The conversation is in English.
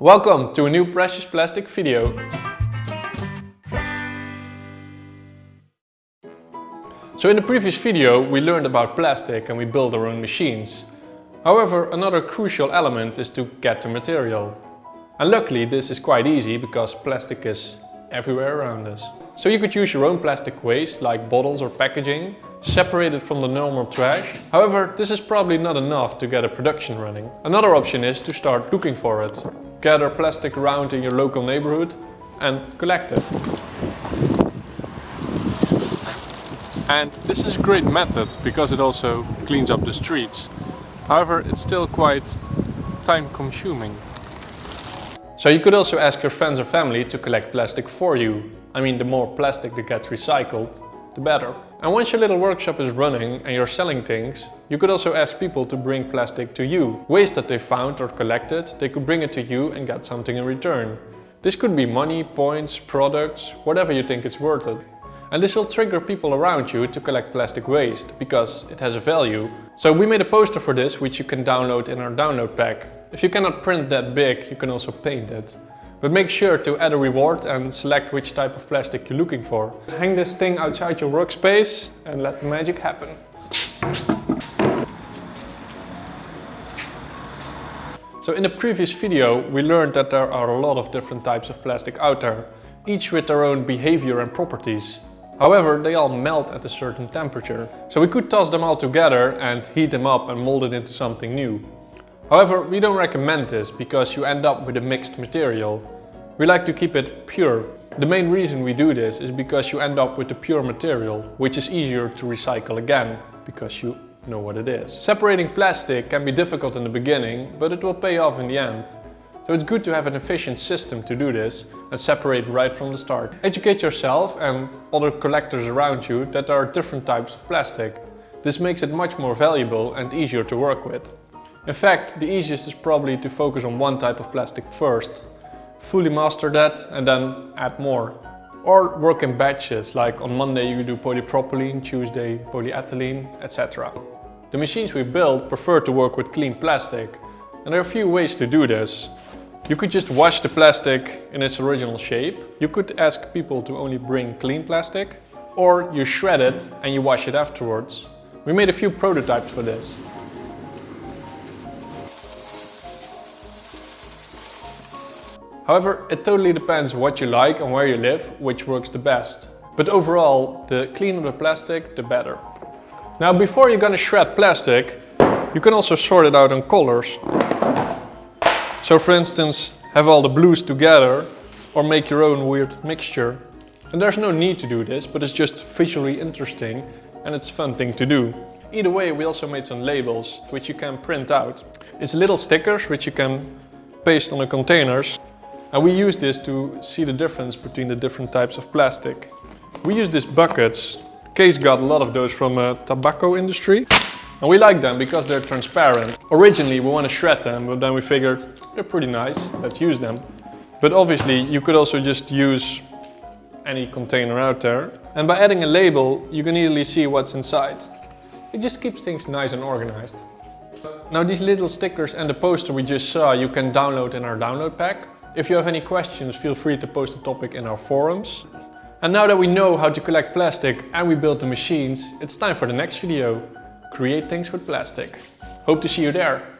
Welcome to a new Precious Plastic video. So in the previous video we learned about plastic and we built our own machines. However, another crucial element is to get the material. And luckily this is quite easy because plastic is everywhere around us. So you could use your own plastic waste like bottles or packaging, separate it from the normal trash. However, this is probably not enough to get a production running. Another option is to start looking for it. Gather plastic around in your local neighborhood and collect it. And this is a great method because it also cleans up the streets. However, it's still quite time consuming. So you could also ask your friends or family to collect plastic for you. I mean, the more plastic that gets recycled, the better. And once your little workshop is running and you're selling things, you could also ask people to bring plastic to you. Waste that they found or collected, they could bring it to you and get something in return. This could be money, points, products, whatever you think is worth it. And this will trigger people around you to collect plastic waste, because it has a value. So we made a poster for this, which you can download in our download pack. If you cannot print that big, you can also paint it. But make sure to add a reward and select which type of plastic you're looking for. Hang this thing outside your workspace and let the magic happen. So in the previous video we learned that there are a lot of different types of plastic out there, each with their own behavior and properties. However, they all melt at a certain temperature. So we could toss them all together and heat them up and mold it into something new. However, we don't recommend this because you end up with a mixed material. We like to keep it pure. The main reason we do this is because you end up with a pure material, which is easier to recycle again, because you know what it is. Separating plastic can be difficult in the beginning, but it will pay off in the end. So it's good to have an efficient system to do this and separate right from the start. Educate yourself and other collectors around you that there are different types of plastic. This makes it much more valuable and easier to work with. In fact, the easiest is probably to focus on one type of plastic first. Fully master that and then add more. Or work in batches, like on Monday you do polypropylene, Tuesday polyethylene, etc. The machines we build prefer to work with clean plastic. And there are a few ways to do this. You could just wash the plastic in its original shape. You could ask people to only bring clean plastic. Or you shred it and you wash it afterwards. We made a few prototypes for this. However, it totally depends what you like and where you live, which works the best. But overall, the cleaner the plastic, the better. Now before you're gonna shred plastic, you can also sort it out in colors. So for instance, have all the blues together or make your own weird mixture. And there's no need to do this, but it's just visually interesting and it's a fun thing to do. Either way, we also made some labels, which you can print out. It's little stickers, which you can paste on the containers. And we use this to see the difference between the different types of plastic. We use these buckets. Case got a lot of those from a tobacco industry. And we like them because they're transparent. Originally we want to shred them, but then we figured they're pretty nice, let's use them. But obviously you could also just use any container out there. And by adding a label, you can easily see what's inside. It just keeps things nice and organized. Now these little stickers and the poster we just saw you can download in our download pack. If you have any questions, feel free to post the topic in our forums. And now that we know how to collect plastic and we built the machines, it's time for the next video. Create things with plastic. Hope to see you there.